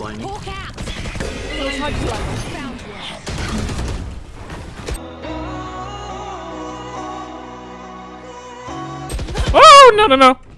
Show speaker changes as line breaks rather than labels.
blinding.
Oh no no no!